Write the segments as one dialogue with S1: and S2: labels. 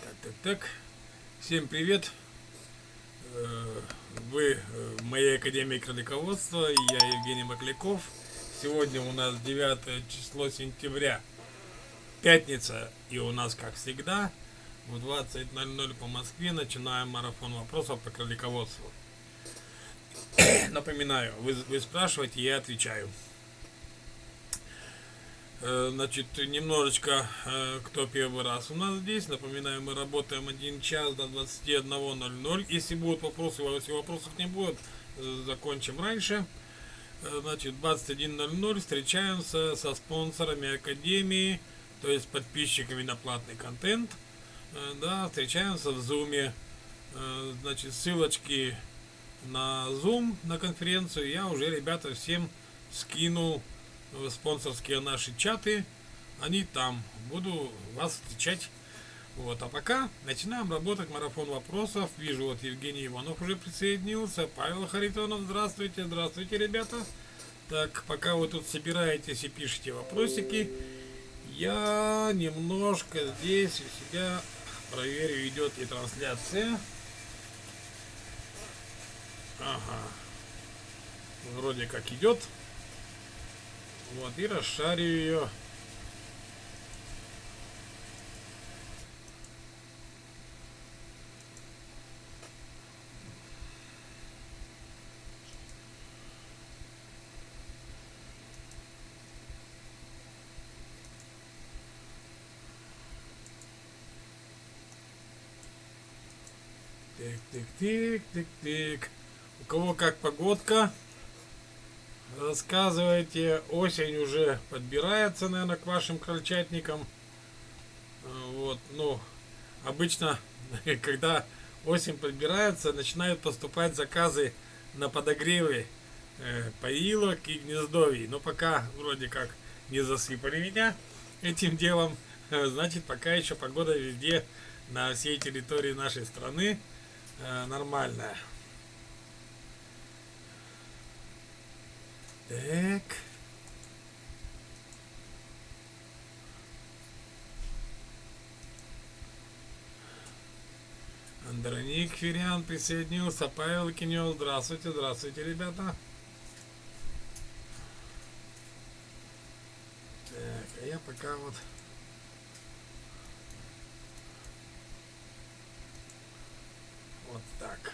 S1: Так, так, так. Всем привет. Э, вы э, в моей Академии кролиководства. Я Евгений Макляков. Сегодня у нас 9 число сентября. Пятница. И у нас, как всегда, в 20.00 по Москве начинаем марафон вопросов по кролиководству. Напоминаю, вы, вы спрашиваете, я отвечаю. Э, значит, немножечко, э, кто первый раз у нас здесь. Напоминаю, мы работаем 1 час до 21.00. Если будут вопросы, если вопросов не будет, э, закончим раньше. Значит, 21.00 встречаемся со спонсорами Академии, то есть подписчиками на платный контент. Да, встречаемся в Зуме. Значит, ссылочки на Zoom, на конференцию я уже, ребята, всем скинул спонсорские наши чаты, они там. Буду вас встречать. Вот, а пока начинаем работать марафон вопросов. Вижу, вот Евгений Иванов уже присоединился. Павел Харитонов, здравствуйте, здравствуйте, ребята. Так, пока вы тут собираетесь и пишете вопросики, я немножко здесь у себя проверю, идет ли трансляция. Ага. Вроде как идет. Вот, и расшарю ее. Тик, тик, тик, тик. У кого как погодка? Рассказывайте, осень уже подбирается, наверное, к вашим крольчатникам. А, вот, ну, обычно, когда осень подбирается, начинают поступать заказы на подогревы э, поилок и гнездовий. Но пока вроде как не засыпали меня этим делом, значит, пока еще погода везде на всей территории нашей страны э, нормальная. Так. Андроник Фериан присоединился. Павел Кинел. Здравствуйте, здравствуйте, ребята. Так, а я пока вот... Вот так.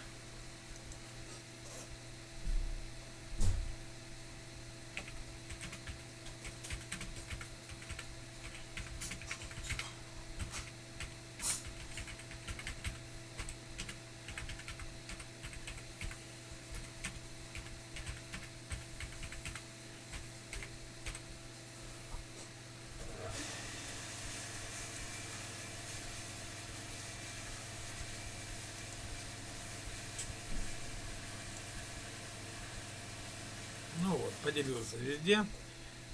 S1: Ну вот, поделился везде.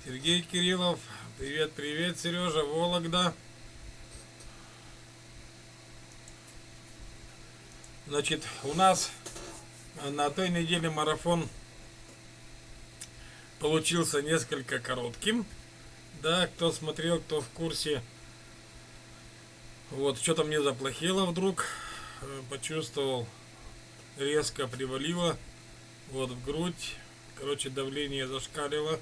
S1: Сергей Кириллов. Привет, привет, Сережа, Вологда. Значит, у нас на той неделе марафон получился несколько коротким. Да, кто смотрел, кто в курсе. Вот, что-то мне заплохело вдруг. Э, почувствовал, резко привалило. Вот в грудь Короче, давление зашкалило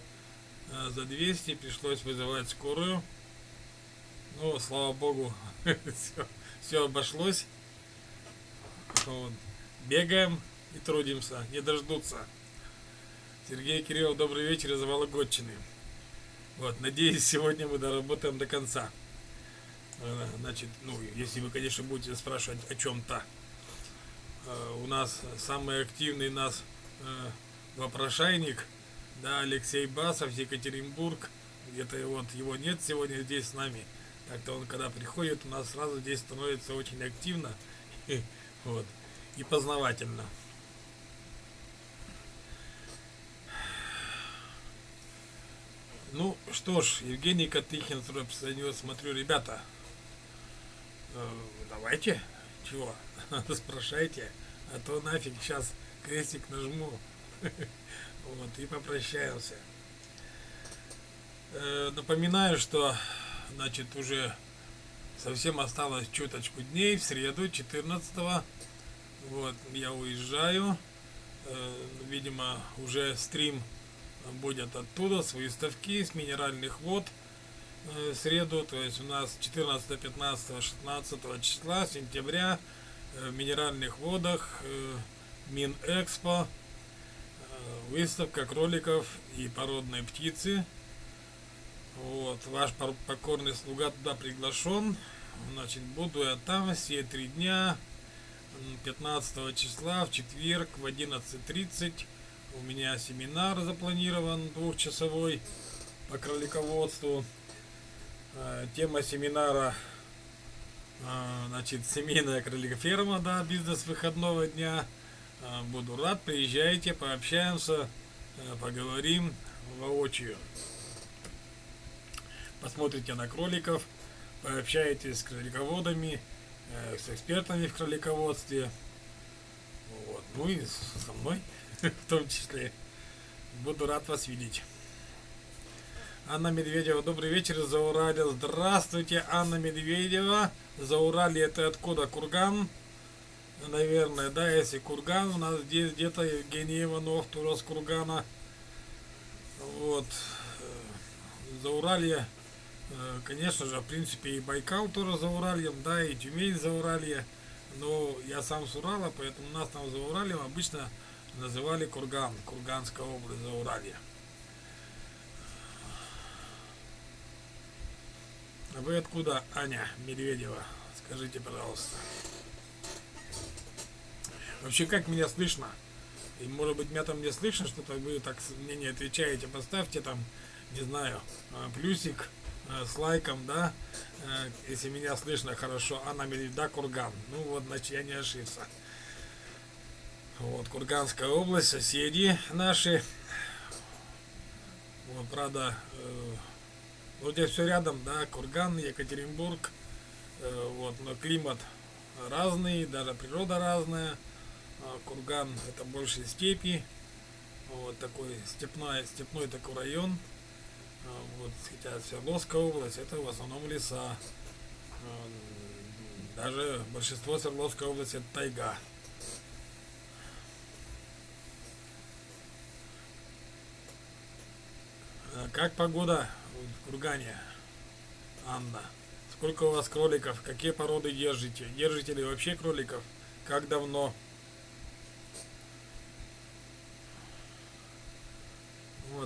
S1: э, за 200, пришлось вызывать скорую. Ну, слава богу, все, обошлось. Вот. Бегаем и трудимся, не дождутся. Сергей Кириллов, добрый вечер из Вологодчины. Вот, надеюсь, сегодня мы доработаем до конца. Э, значит, ну, если вы, конечно, будете спрашивать о чем-то. Э, у нас самый активный нас вопрошайник, да, Алексей Басов, Екатеринбург, где-то вот его нет сегодня здесь с нами. Так-то он, когда приходит, у нас сразу здесь становится очень активно вот, и познавательно. Ну что ж, Евгений Катыхин присоединился, смотрю, ребята, э, давайте, чего, спрашайте, а то нафиг сейчас крестик нажму. Вот, и попрощаемся. Э, напоминаю, что, значит, уже Совсем осталось чуточку дней. В среду 14 вот, я уезжаю. Э, видимо, уже стрим будет оттуда, с выставки, с минеральных вод э, среду, то есть у нас 14, 15, 16 числа сентября в минеральных водах Минэкспо выставка кроликов и породной птицы. Вот, ваш покорный слуга туда приглашен. Значит, буду я там все три дня. 15 числа в четверг в 11.30 у меня семинар запланирован двухчасовой по кролиководству. Э, тема семинара э, значит, семейная кроликоферма, да, бизнес выходного дня. Э, буду рад, приезжайте, пообщаемся, поговорим воочию. Посмотрите на кроликов, пообщаетесь с кролиководами, с экспертами в кролиководстве. Вот. Ну и со мной. в том числе. Буду рад вас видеть. Анна Медведева, добрый вечер, Заурале. Здравствуйте, Анна Медведева. Заурали это откуда? Курган? Наверное, да, если Курган, у нас здесь где-то Евгений Иванов, тоже с Кургана. Вот. Зауралье, э, конечно же, в принципе, и Байкал тоже за Уральем, да, и Тюмень за Уралье. Но я сам с Урала, поэтому нас там за Уралем обычно называли Курган, Курганская область за Уралье. А вы откуда, Аня Медведева? Скажите, пожалуйста. Вообще, как меня слышно? И может быть меня там не слышно, что-то вы так мне не отвечаете. Поставьте там, не знаю, а, плюсик а, с лайком, да, а, если меня слышно хорошо. Анна Медведева, да, Курган. Ну вот, значит, я не ошибся. Вот, Курганская область, соседи наши. Вот, правда, э, вот здесь все рядом, да, Курган, Екатеринбург. Э, вот, но климат разный, даже природа разная. А Курган это больше степи. Вот такой степной, степной такой район. А вот, хотя Свердловская область это в основном леса. А, даже большинство Свердловской области это тайга. Как погода в Кургане, Анна? Сколько у вас кроликов? Какие породы держите? Держите ли вообще кроликов? Как давно?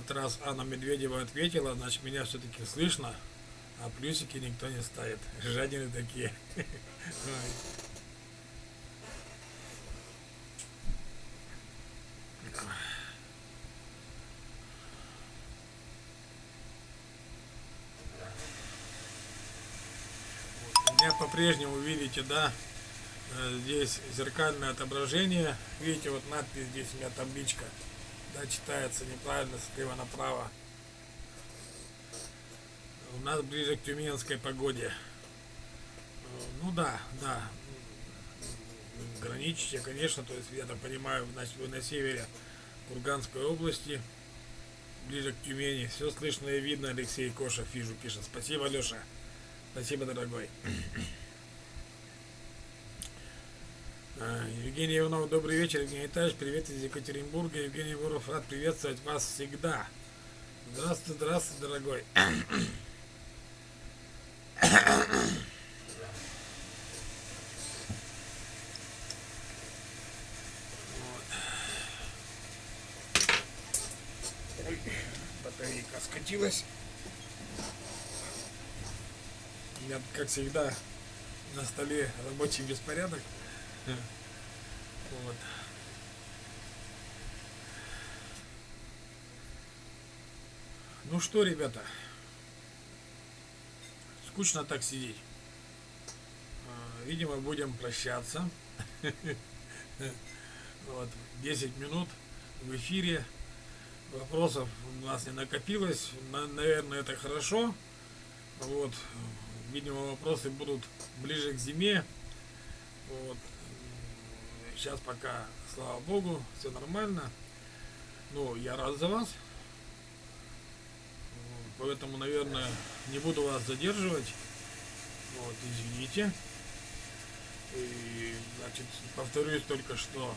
S1: Вот раз Анна Медведева ответила, значит меня все-таки слышно, а плюсики никто не ставит. Жадины такие. меня по-прежнему видите, да, э, здесь зеркальное отображение. Видите, вот надпись здесь у меня табличка, да, читается неправильно слева направо. У нас ближе к тюменской погоде. Ну да, да, граничите, конечно, то есть я так понимаю, значит вы на севере Курганской области, ближе к Тюмени. Все слышно и видно, Алексей Кошев вижу, пишет. Спасибо, Леша. Спасибо, дорогой. А, Евгений Иванов, добрый вечер. Евгений Витальевич, привет из Екатеринбурга. Евгений Буров, рад приветствовать вас всегда. Здравствуй, здравствуй, дорогой. батарейка скатилась. Меня, как всегда, на столе рабочий беспорядок. Вот. Ну что, ребята, скучно так сидеть. А, видимо, будем прощаться. Вот, 10 минут в эфире. Вопросов у нас не накопилось. Наверное, это хорошо. Вот, видимо, вопросы будут ближе к зиме. Вот. Сейчас пока, слава богу, все нормально. Ну, я рад за вас. Поэтому, наверное, не буду вас задерживать. Вот, извините. И, значит, повторюсь только что.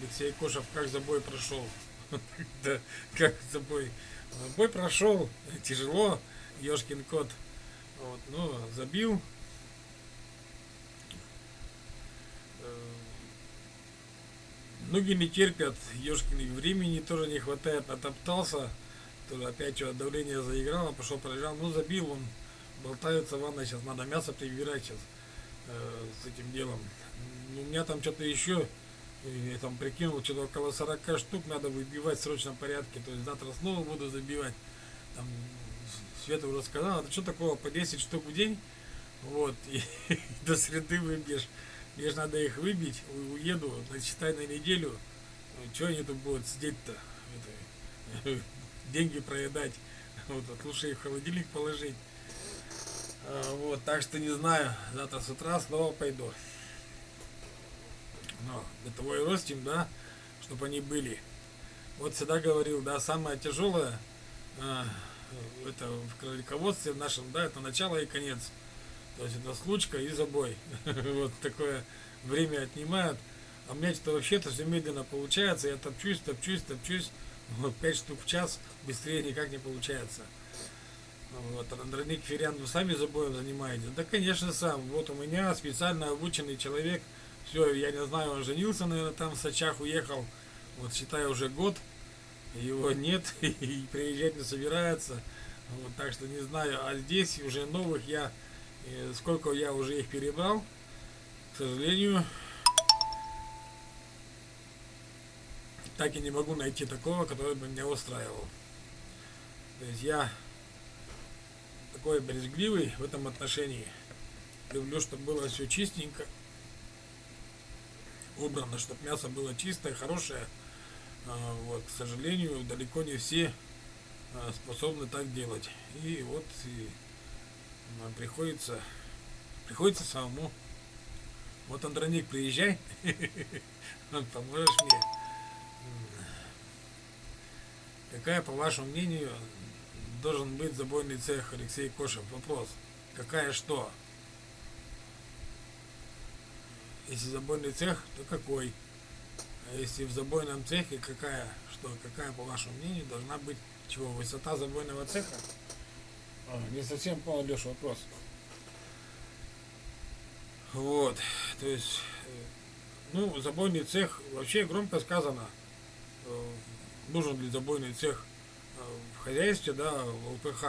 S1: Алексей Кошев как за бой прошел? Да, как за бой? Бой прошел, тяжело, Ешкин кот. Вот, ну, забил. Ноги не терпят, Ешкин времени тоже не хватает, натоптался, тоже опять что давление заиграло, пошел проезжал, ну забил он, болтается ванна, сейчас надо мясо прибирать сейчас э, с этим делом. У меня там что-то еще, я там прикинул, что-то около 40 штук надо выбивать в срочном порядке. То есть завтра снова буду забивать. Там Света уже сказала, это что такого, по 10 штук в день? Вот, и до среды выбьешь. Мне же надо их выбить, уеду, считай на неделю. Что они тут будут сидеть-то? деньги проедать. Вот, лучше их в холодильник положить. А, вот, так что не знаю, завтра с утра снова пойду. Но для того и ростим, да, чтобы они были. Вот всегда говорил, да, самое тяжелое а, это в кролиководстве в нашем, да, это начало и конец. То есть это случка и забой. вот такое время отнимают. А у меня что-то вообще-то все медленно получается. Я топчусь, топчусь, топчусь. Вот 5 штук в час быстрее никак не получается. Вот, Андроник Ферян, вы сами забоем занимаетесь? Да, конечно, сам. Вот у меня специально обученный человек. Все, я не знаю, он женился, наверное, там в Сачах уехал. Вот, считаю, уже год. Его нет и приезжать не собирается. Вот, так что не знаю. А здесь уже новых я, э, сколько я уже их перебрал, к сожалению, так и не могу найти такого, который бы меня устраивал. То есть я такой брезгливый в этом отношении. Люблю, чтобы было все чистенько, убрано, чтобы мясо было чистое, хорошее. А, вот, к сожалению, далеко не все а, способны так делать. И вот и нам приходится, приходится самому. Вот, Андроник, приезжай, поможешь мне. Какая, по вашему мнению, должен быть забойный цех Алексей Кошев? Вопрос. Какая что? Если забойный цех, то какой? А если в забойном цехе, какая, что, какая, по вашему мнению, должна быть чего? Высота забойного цеха? А, не совсем понял, Леша, вопрос. Вот, то есть, э, ну, забойный цех, вообще громко сказано, э, нужен ли забойный цех э, в хозяйстве, да, в ЛПХ.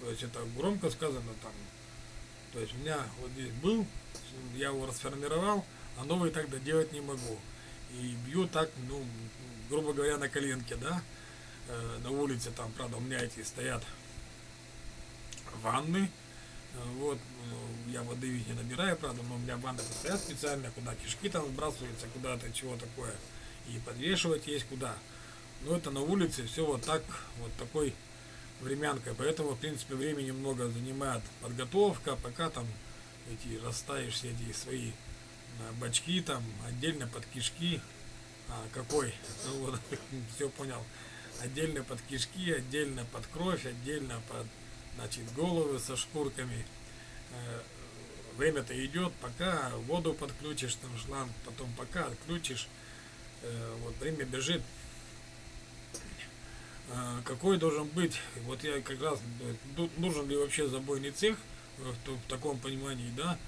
S1: То есть это громко сказано там. То есть у меня вот здесь был, я его расформировал, а новый тогда делать не могу. И бью так, ну, грубо говоря, на коленке, да, на улице там, правда, у меня эти стоят ванны, э, вот, я воды не набираю, правда, но у меня ванны стоят специально, куда кишки там сбрасываются, куда-то чего такое, и подвешивать есть куда. Но это на улице все вот так, вот такой времянкой. Поэтому, в принципе, времени много занимает подготовка, пока там эти расставишь все эти свои а, бачки там, отдельно под кишки. А, какой? Ну, вот, все понял. Отдельно под кишки, отдельно под кровь, отдельно под значит, головы со шкурками. Э, время-то идет, пока воду подключишь, там шланг, потом пока отключишь. Э, вот время бежит, а, какой должен быть, вот я как раз, нужен ли вообще забойный цех в, таком понимании, да,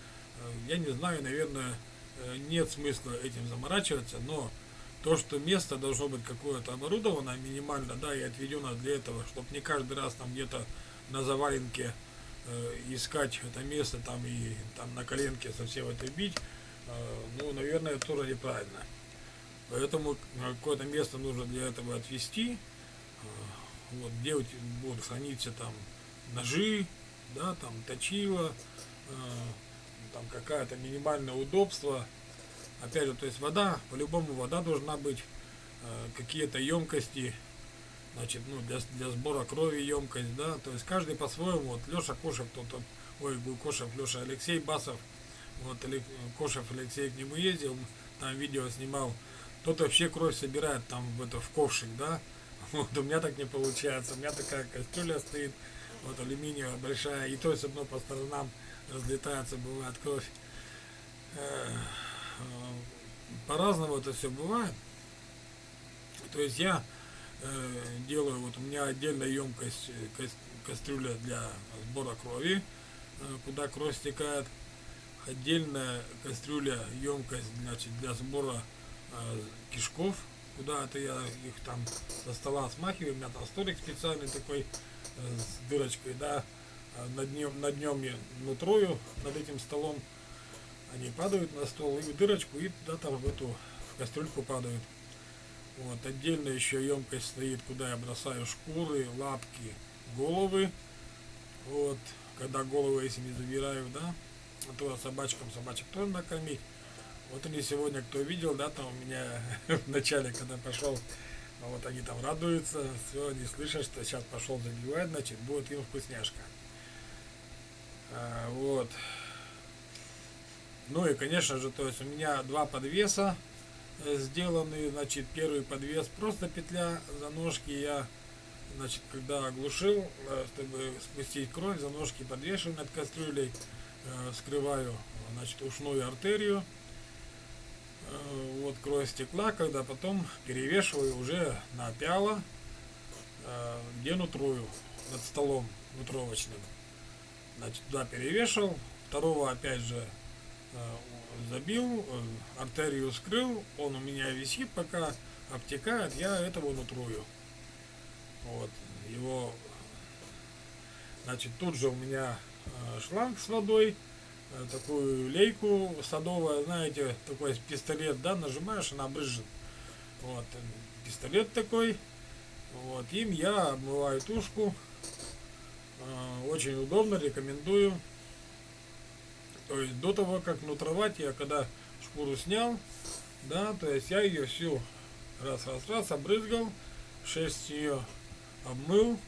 S1: я не знаю, наверное, э, нет смысла этим заморачиваться, но то, что место должно быть какое-то оборудовано минимально, да, и отведено для этого, чтобы не каждый раз там где-то на заваленке э, искать это место там и там на коленке совсем это бить, э, ну, наверное, тоже неправильно. Поэтому какое-то место нужно для этого отвести, вот, где будут храниться там ножи, да, там точила, э, там какая-то минимальное удобство. Опять же, то есть вода, по-любому вода должна быть, э, какие-то емкости, значит, ну, для, для сбора крови емкость, да, то есть каждый по-своему, вот Леша Кошев, кто-то, ой, Кошев, Леша Алексей Басов, вот Кошев Алексей к нему ездил, там видео снимал, тот вообще кровь собирает там в это в ковшик, да, вот у меня так не получается. У меня такая кастрюля стоит. вот алюминиевая большая, и то есть одно по сторонам разлетается, бывает кровь. Э, по-разному это все бывает. То есть я э, делаю, вот у меня отдельная емкость, э, кастрюля для сбора крови, э, куда кровь стекает. Отдельная кастрюля, емкость значит, для сбора э, кишков, куда это я их там со стола смахиваю. У меня там столик специальный такой э, с дырочкой, да. Над днем, над днем я нутрую над этим столом. Они падают на стол и в дырочку, и туда там в эту в кастрюльку падают. Вот, отдельно еще емкость стоит, куда я бросаю шкуры, лапки, головы. Вот, когда головы, если не забираю, да, а то собачкам собачек тоже накормить. Вот они сегодня, кто видел, да, там у меня в начале, когда пошел, вот они там радуются, все, они слышат, что сейчас пошел забивать, значит, будет им вкусняшка. А, вот. Ну и, конечно же, то есть у меня два подвеса сделаны, значит, первый подвес просто петля за ножки я, значит, когда оглушил, э, чтобы спустить кровь, за ножки подвешиваю над кастрюлей, э, скрываю, значит, ушную артерию, вот кровь стекла, когда потом перевешиваю уже на пяло, где нутрую, над столом нутровочным. Значит, туда перевешивал, второго опять же Э, забил, э, артерию скрыл, он у меня висит, пока обтекает, я этого нутрую. Вот, его, значит, тут же у меня э, шланг с водой, такую лейку садовая, знаете, такой пистолет, да, нажимаешь, она брызжет. Вот, пистолет такой, вот, им я обмываю тушку, очень удобно, рекомендую. То есть до того, как нутровать, я когда шкуру снял, да, то есть я ее всю раз, раз, раз обрызгал, шесть ее обмыл,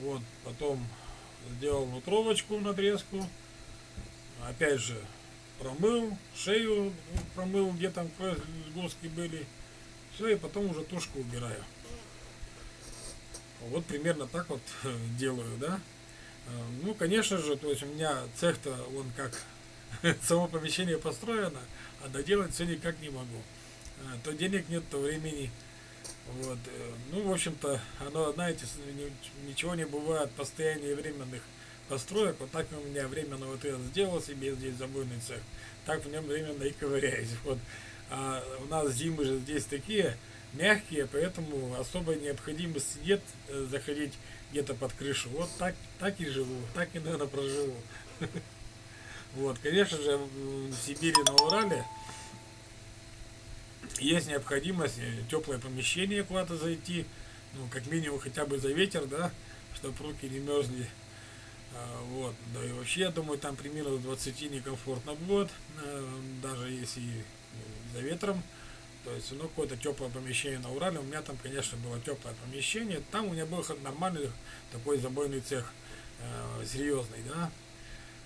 S1: вот, потом сделал нутровочку надрезку, опять же промыл, шею промыл, где там сгустки были, все, и потом уже тушку убираю. Вот примерно так вот делаю, да. Э, ну, конечно же, то есть у меня цех-то, он как само помещение построено, а доделать все никак не могу. Э, то денег нет, то времени. Вот. Э, ну, в общем-то, оно, знаете, ничего не бывает постояннее временных построек. Вот так у меня временно вот я сделал себе здесь забойный цех, так в нем временно и ковыряюсь. Вот. А у нас зимы же здесь такие мягкие, поэтому особой необходимости нет заходить где-то под крышу. Вот так, так и живу, так и, наверное, проживу. Вот, конечно же, в Сибири, на Урале есть необходимость э, теплое помещение куда-то зайти, ну, как минимум хотя бы за ветер, да, чтобы руки не мерзли. А, вот, да и вообще, я думаю, там при минус 20 некомфортно будет, э, даже если э, за ветром. То есть, ну, какое-то теплое помещение на Урале. У меня там, конечно, было теплое помещение. Там у меня был нормальный такой забойный цех, э, серьезный, да.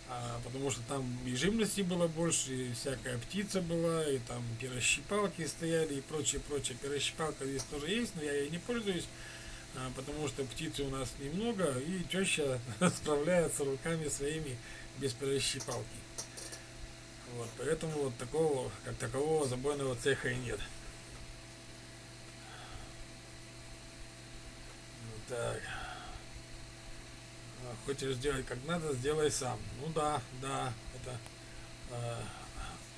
S1: А, потому что там и живности было больше, и всякая птица была, и там пирощипалки стояли, и прочее, прочее. Пирощипалка здесь тоже есть, но я ей не пользуюсь, а, потому что птицы у нас немного, и теща справляется руками своими без пирощипалки. Вот, поэтому вот такого, как такового забойного цеха и нет. Так. А, хочешь сделать как надо, сделай сам. Ну да, да, это э,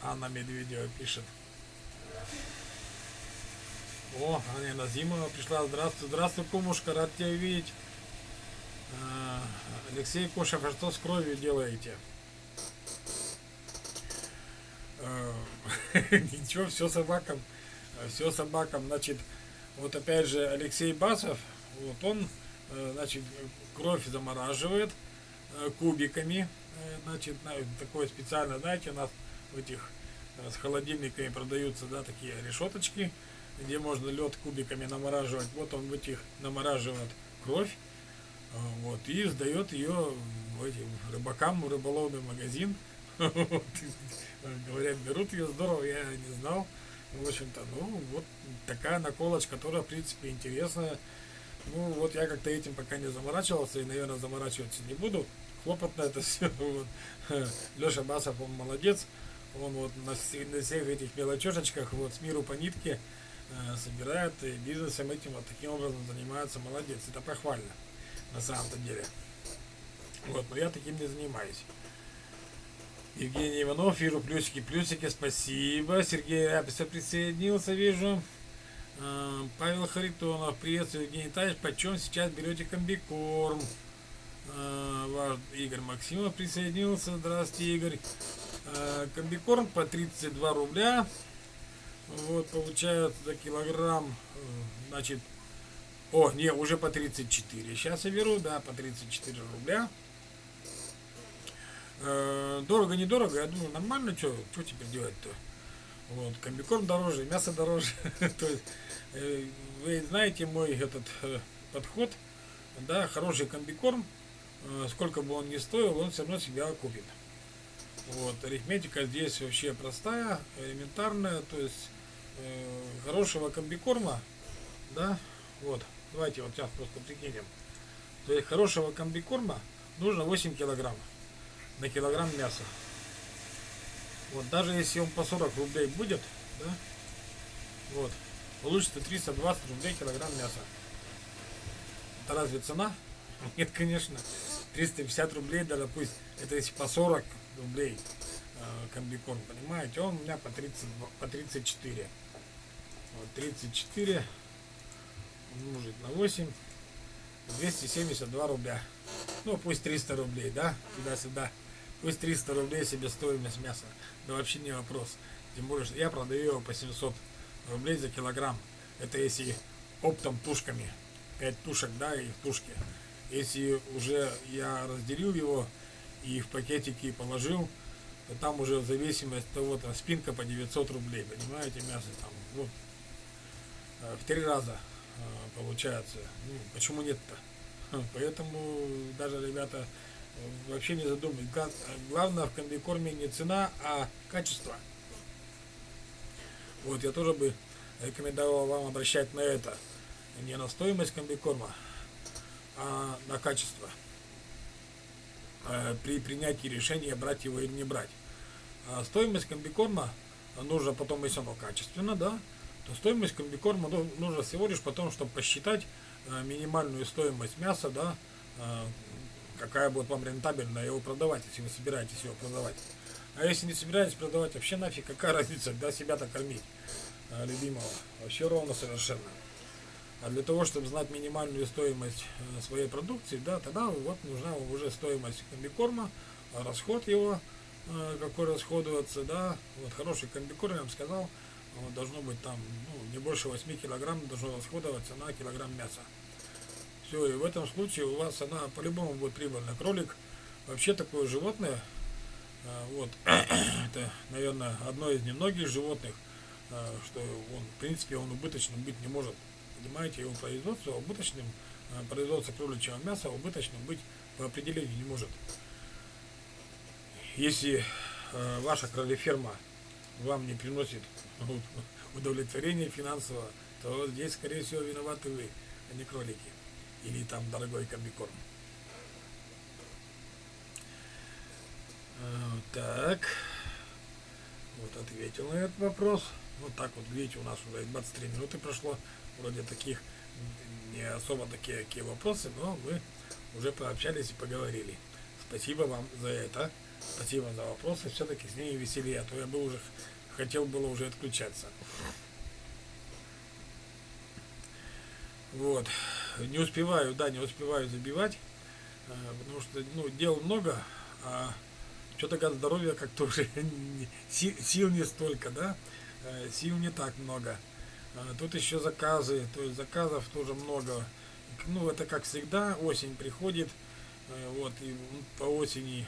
S1: Анна Медведева пишет. О, Аня Назимова пришла. Здравствуй, здравствуй, кумушка, рад тебя видеть. Э, Алексей Кошев, а что с кровью делаете? Э, ничего, все собакам. Все собакам. Значит, вот опять же Алексей Басов, вот он, э, значит, кровь замораживает э, кубиками. Значит, такое специально, знаете, у нас в этих с холодильниками продаются, да, такие решеточки, где можно лед кубиками намораживать. Вот он в этих намораживает кровь, вот, и сдает ее этим рыбакам в рыболовный магазин. Говорят, берут ее здорово, я не знал. В общем-то, ну, вот такая наколочка, которая, в принципе, интересная. Ну, вот я как-то этим пока не заморачивался и, наверное, заморачиваться не буду. Хлопотно это все. Вот. Леша Басов, он молодец. Он вот на, на всех этих мелочешечках, вот с миру по нитке э, собирает и бизнесом этим вот таким образом занимается. Молодец. Это похвально на самом-то деле. Вот, но я таким не занимаюсь. Евгений Иванов, вижу плюсики, плюсики, спасибо. Сергей Ряписов присоединился, вижу. А, Павел Харитонов, приветствую, Евгений Таевич, почем сейчас берете комбикорм? А, ваш Игорь Максимов присоединился, здравствуйте, Игорь. А, комбикорм по 32 рубля. Вот, получается за килограмм, э, значит, о, не, уже по 34. Сейчас я беру, да, по 34 рубля. Э, дорого, недорого, я думаю, нормально, что теперь делать-то? Вот, комбикорм дороже, мясо дороже. То есть, э, вы знаете мой этот э, подход, да, хороший комбикорм, сколько бы он ни стоил, он все равно себя окупит. Вот, арифметика здесь вообще простая, элементарная, то есть хорошего комбикорма, да, вот, давайте вот сейчас просто прикинем. То есть хорошего комбикорма нужно 8 килограмм на килограмм мяса. Вот, даже если он по 40 рублей будет, да, вот, получится 320 рублей килограмм мяса. Это разве цена? Нет, конечно. 350 рублей, даже пусть это если по 40 рублей э, комбикорм, понимаете, он у меня по 30, по 34. Вот 34 умножить на 8, 272 рубля. Ну, пусть 300 рублей, да, сюда-сюда. Пусть 300 рублей себе стоимость мяса. Да вообще не вопрос. Тем более, что я продаю его по 700 рублей за килограмм. Это если оптом тушками. 5 тушек, да, и в тушке. Если уже я разделил его и в пакетики положил, то там уже в зависимости от того, там спинка по 900 рублей, понимаете, мясо там, ну, э, в три раза э, получается. Ну, почему нет-то? Поэтому даже, ребята, вообще не задумываюсь. Главное в комбикорме не цена, а качество. Вот я тоже бы рекомендовал вам обращать на это. Не на стоимость комбикорма, а на качество. Э, при принятии решения брать его или не брать. А стоимость комбикорма нужно потом, если оно качественно, да, то стоимость комбикорма ну, нужно всего лишь потом, чтобы посчитать э, минимальную стоимость мяса, да, э, какая будет вам рентабельно его продавать, если вы собираетесь его продавать. А если не собираетесь продавать, вообще нафиг, какая разница, да, себя-то кормить, а, любимого. Вообще ровно совершенно. А для того, чтобы знать минимальную стоимость э, своей продукции, да, тогда вот нужна уже стоимость комбикорма, расход его, э, какой расходоваться, да, вот хороший комбикорм, я вам сказал, должно быть там, ну, не больше 8 килограмм должно расходоваться на килограмм мяса. Все, и в этом случае у вас она по-любому будет прибыльна. Кролик вообще такое животное, а, вот, это, наверное, одно из немногих животных, а, что он, в принципе, он убыточным быть не может. Понимаете, его производство убыточным, а, производство кроличьего мяса убыточным быть по определению не может. Если ваша кролеферма вам не приносит удовлетворения финансового, то здесь, скорее всего, виноваты вы, а не кролики или там дорогой комбикорм. А, так. Вот ответил на этот вопрос. Вот так вот, видите, у нас уже 23 минуты прошло. Вроде таких не особо такие какие вопросы, но мы уже пообщались и поговорили. Спасибо вам за это. Спасибо за вопросы. Все-таки с ней веселее, а то я бы уже хотел было уже отключаться. Вот. Не успеваю, да, не успеваю забивать, э, потому что, ну, дел много, а что-то здоровья как-то уже сил не столько, да, э, сил не так много. А тут еще заказы, то есть заказов тоже много. Ну, это как всегда, осень приходит, э, вот, и по осени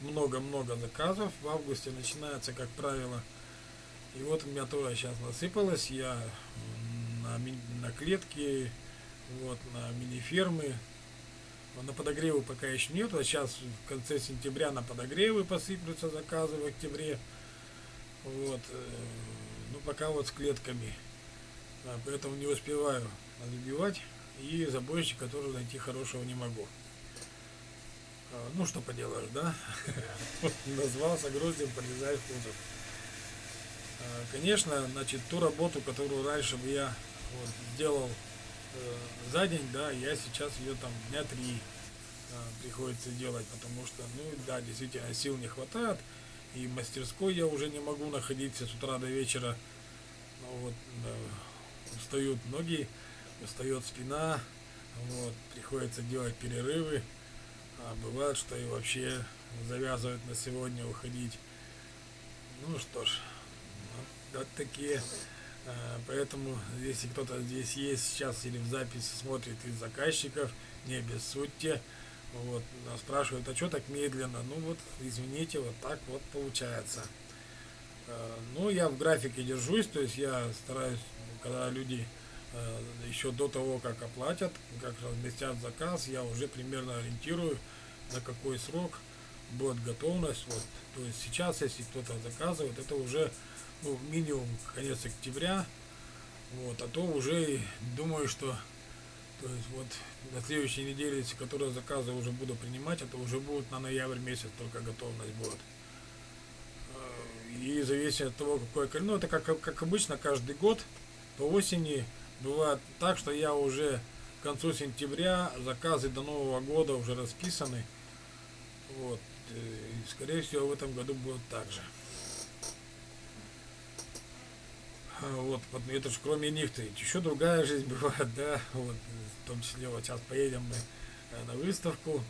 S1: много-много заказов. В августе начинается, как правило, и вот у меня тоже сейчас насыпалось, я на, на клетке вот, на мини-фермы. На подогревы пока еще нет, а сейчас в конце сентября на подогревы посыплются заказы в октябре. Вот, э, ну пока вот с клетками. Да, поэтому не успеваю забивать. и забойщик, который найти хорошего не могу. А, ну, что поделаешь, да? Назвался гроздем, полезай в кузов. А, конечно, значит, ту работу, которую раньше бы я вот, сделал э, за день, да, я сейчас ее там дня три э, приходится делать, потому что, ну, да, действительно, сил не хватает, и в мастерской я уже не могу находиться с утра до вечера, ну, вот, э, устают ноги, устает спина, вот, приходится делать перерывы, а бывает, что и вообще завязывают на сегодня уходить. Ну что ж, вот, вот такие. А, поэтому, если кто-то здесь есть сейчас или в записи смотрит из заказчиков, не обессудьте. Вот, спрашивают, а что так медленно? Ну вот, извините, вот так вот получается. А, ну, я в графике держусь, то есть я стараюсь, когда люди Э, еще до того, как оплатят, как разместят заказ, я уже примерно ориентирую, на какой срок будет готовность. Вот. То есть сейчас, если кто-то заказывает, это уже ну, минимум конец октября, вот, а то уже думаю, что то есть вот на следующей неделе, если которые заказы уже буду принимать, это уже будет на ноябрь месяц только готовность будет. Э, и зависит от того, какое ну это как, как обычно каждый год по осени Бывает так, что я уже к концу сентября заказы до Нового года уже расписаны. Вот. Э, и, скорее всего, в этом году будет так же. А, вот, вот это же кроме них то еще другая жизнь бывает, да, вот, в том числе вот сейчас поедем мы э, на выставку,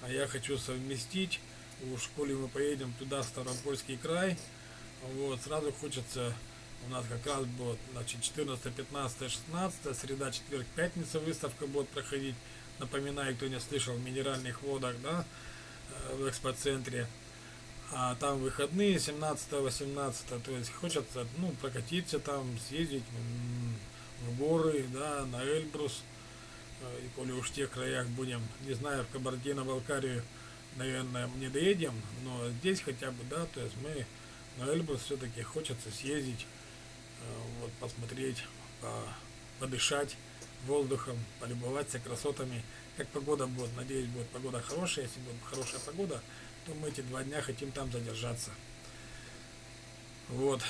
S1: а я хочу совместить, в школе мы поедем туда, Ставропольский край, вот, сразу хочется у нас как раз будет, значит, 14, 15, 16, среда, четверг, пятница выставка будет проходить. Напоминаю, кто не слышал, в минеральных водах, да, в экспоцентре. А там выходные 17, 18, то есть хочется, ну, прокатиться там, съездить в горы, да, на Эльбрус. Э, и коли уж в тех краях будем, не знаю, в Кабардино-Балкарию, наверное, не доедем, но здесь хотя бы, да, то есть мы на Эльбрус все-таки хочется съездить Э, вот, посмотреть, подышать воздухом, полюбоваться красотами. Как погода будет, надеюсь, будет погода хорошая. Если будет хорошая погода, то мы эти два дня хотим там задержаться. Вот.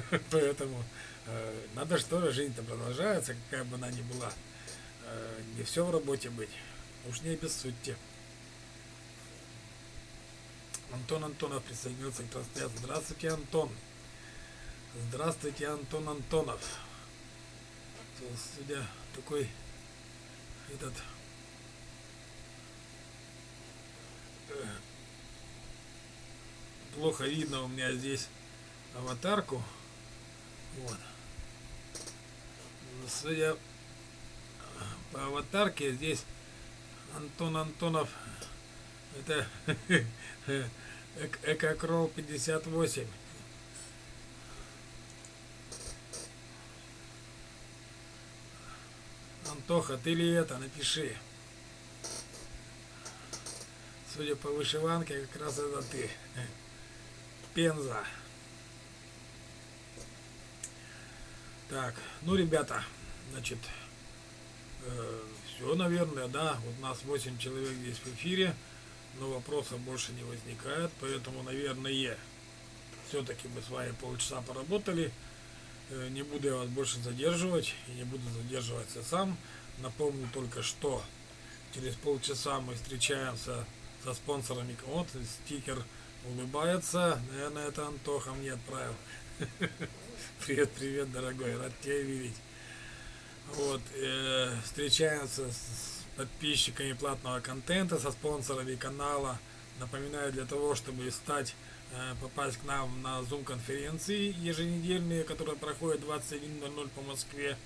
S1: Поэтому э, надо что жизнь-то продолжается, какая бы она ни была. Э, не все в работе быть. Уж не обессудьте. Антон Антонов присоединился к трансляции. Здравствуйте, Антон. Здравствуйте, Антон Антонов. Судя такой этот э, плохо видно у меня здесь аватарку. Вот. Судя по аватарке здесь Антон Антонов это Экокрол 58 Антоха, ты ли это? Напиши. Судя по вышиванке, как раз это ты. Пенза. Так, ну, ребята, значит, э, все, наверное, да. Вот нас 8 человек здесь в эфире, но вопросов больше не возникает, поэтому, наверное, все-таки мы с вами полчаса поработали. Э, не буду я вас больше задерживать и не буду задерживаться сам. Напомню только, что через полчаса мы встречаемся со спонсорами. Вот стикер улыбается. Наверное, это Антоха мне отправил. Привет, привет, дорогой, рад тебя видеть. Вот, э, встречаемся с подписчиками платного контента, со спонсорами канала. Напоминаю, для того, чтобы стать попасть к нам на Zoom конференции еженедельные, которые проходят 21.00 по Москве,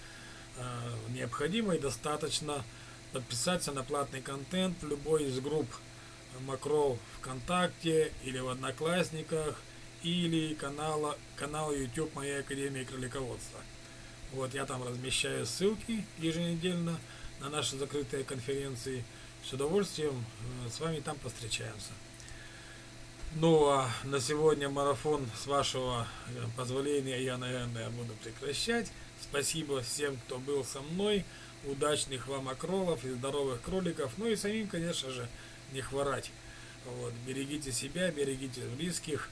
S1: э, необходимо и достаточно подписаться на платный контент в любой из групп Макрол ВКонтакте или в Одноклассниках или канала, канал YouTube Моя Академия Кролиководства. Вот я там размещаю ссылки еженедельно на наши закрытые конференции. С удовольствием э, с вами там повстречаемся. Ну а на сегодня марафон с вашего э, позволения я, наверное, буду прекращать. Спасибо всем, кто был со мной. удачных вам окролов и здоровых кроликов. Ну и самим, конечно же, не хворать. Вот. Берегите себя, берегите близких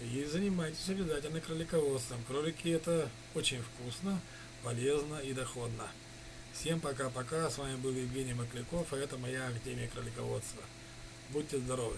S1: и занимайтесь обязательно кролиководством. Кролики это очень вкусно, полезно и доходно. Всем пока-пока. С вами был Евгений Макляков, а это моя Академия кролиководства. Будьте здоровы!